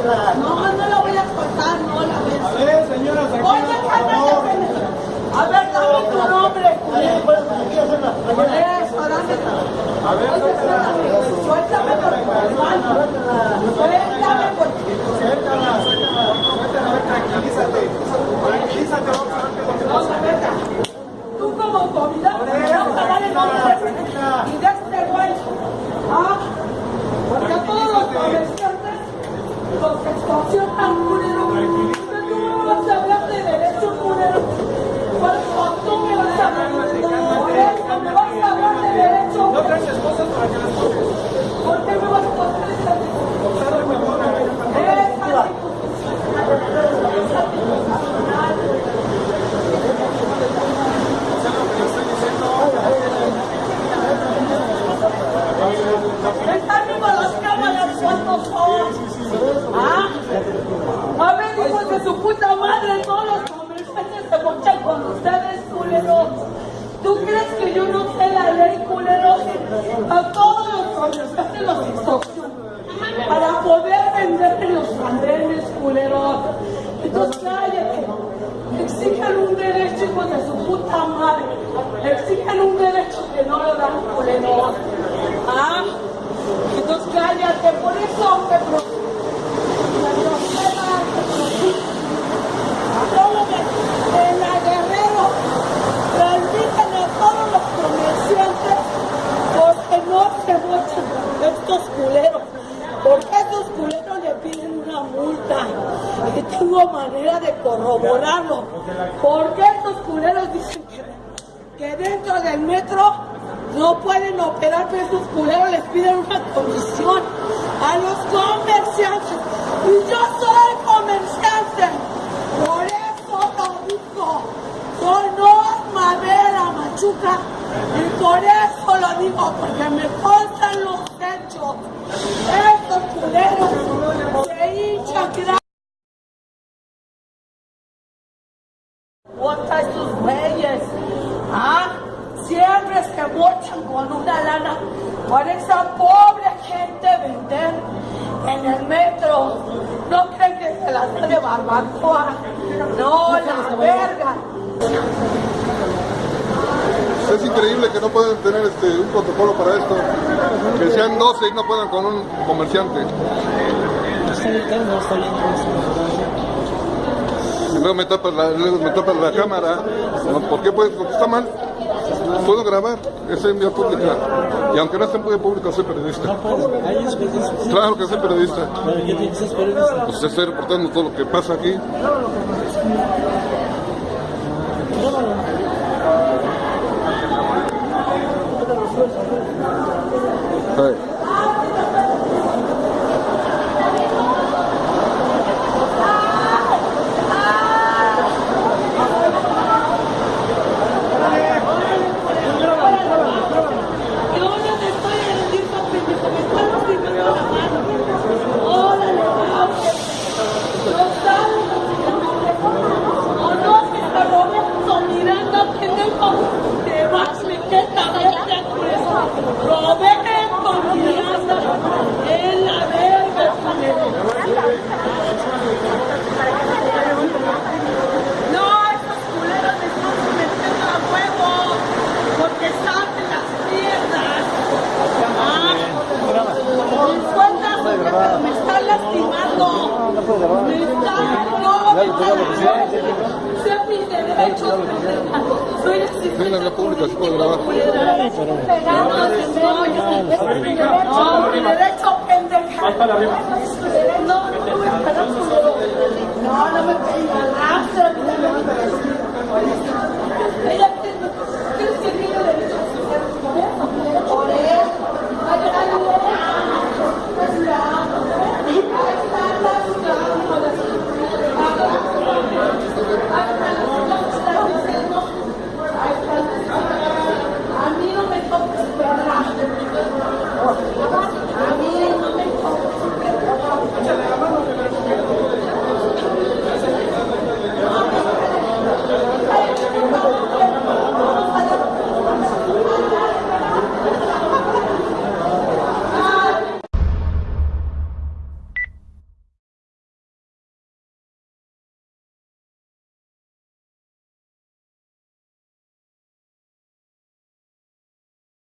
No, pues no la voy a cortar, no la voy a cortar. A ver, señora, Oye, cállate. A ver, dame tu nombre, culero. Por eso, dame tu nombre. Culero. Tú me vas a hablar de derecho, culero. Cuando tú me vas a hablar de Por eso me vas a hablar de derecho. No traes para que las toques. ¿Por qué me vas a poner esta Observa mejor, a ver, Esa es anticonstitucional. Están viendo las cámaras cuántos son. ¿Ah? A ver, hijos de su puta madre, todos los comerciantes se mochan con ustedes, culeros. ¿Tú crees que yo no sé la ley, culeros? A todos los comerciantes los extorsionan para poder vender en los andenes, culeros. Entonces cállate. Exigen un derecho, hijos de su puta madre. Exigen un derecho que no lo dan, culeros. ¿Ah? Entonces cállate, por eso me preocupa. La grosera te preocupa. Solo que en la Guerrero transmiten a todos los comerciantes porque no se mochan estos culeros. Porque estos culeros le piden una multa. Y tengo manera de corroborarlo. Porque estos culeros dicen que, dentro del metro no pueden operar, pero estos culeros les piden una comisión a los comerciantes. Y yo soy comerciante. Por eso lo digo. Soy Norma Vera Machuca. Y por eso lo digo, porque me constan los con una lana por esa pobre gente vender en el metro. No creen que se la da de barbacoa. No, la verga. Es increíble que no puedan tener este, un protocolo para esto. Que sean 12 y no puedan con un comerciante. Luego me tapas la, luego me tapas la cámara. ¿Por qué? Pues porque está mal. Puedo grabar, es en vía pública. Y aunque no esté en pública, soy periodista. Es. Claro que soy periodista. Pero ¿qué te dices periodista? Pues estoy reportando todo lo que pasa aquí. Sí. Yo no te estoy agrediendo, pendejo, me están lastimando la mano. Órale, vamos. No sabes lo que O no, que está Roberto Miranda, pendejo. Te vas, me queda verga, pues. Roberto Miranda, en la verga, culero. No, estos culeros me están metiendo a huevo. Porque saben las piernas. Ah, me están lastimando. Me están, no, me están Sé mis derechos. Soy Sí, en la pública se puede grabar. No, mi derecho, pendeja. No, no, no me. No, no me pegas.